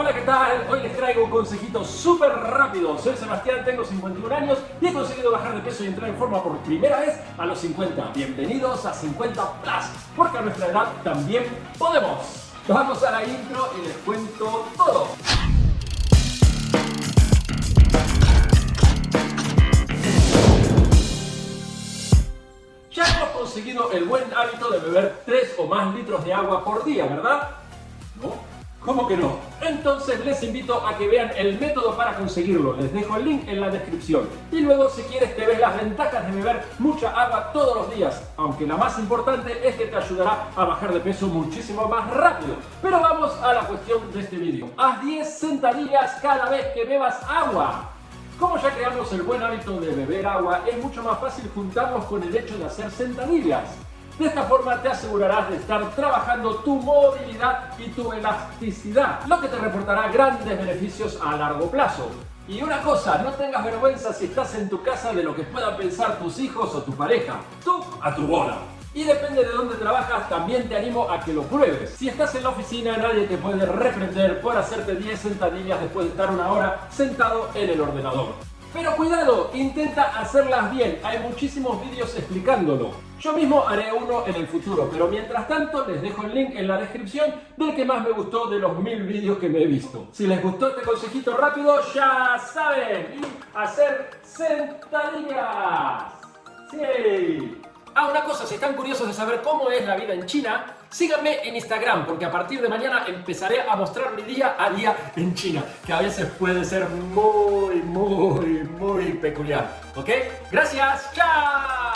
Hola, ¿qué tal? Hoy les traigo un consejito súper rápido. Soy Sebastián, tengo 51 años y he conseguido bajar de peso y entrar en forma por primera vez a los 50. Bienvenidos a 50 Plus, porque a nuestra edad también podemos. Vamos a la intro y les cuento todo. Ya hemos conseguido el buen hábito de beber 3 o más litros de agua por día, ¿verdad? ¿No? ¿Cómo que no? Entonces les invito a que vean el método para conseguirlo. Les dejo el link en la descripción. Y luego si quieres te ves las ventajas de beber mucha agua todos los días. Aunque la más importante es que te ayudará a bajar de peso muchísimo más rápido. Pero vamos a la cuestión de este vídeo. Haz 10 sentadillas cada vez que bebas agua. Como ya creamos el buen hábito de beber agua, es mucho más fácil juntarlos con el hecho de hacer sentadillas. De esta forma te asegurarás de estar trabajando tu movilidad y tu elasticidad, lo que te reportará grandes beneficios a largo plazo. Y una cosa, no tengas vergüenza si estás en tu casa de lo que puedan pensar tus hijos o tu pareja. Tú a tu bola. Y depende de dónde trabajas, también te animo a que lo pruebes. Si estás en la oficina, nadie te puede reprender por hacerte 10 sentadillas después de estar una hora sentado en el ordenador. Pero cuidado, intenta hacerlas bien, hay muchísimos vídeos explicándolo. Yo mismo haré uno en el futuro, pero mientras tanto les dejo el link en la descripción del que más me gustó de los mil vídeos que me he visto. Si les gustó este consejito rápido, ya saben, hacer sentadillas. ¡Sí! Ah, una cosa, si están curiosos de saber cómo es la vida en China, síganme en Instagram, porque a partir de mañana empezaré a mostrar mi día a día en China, que a veces puede ser muy, muy, muy peculiar. ¿Ok? Gracias, chao.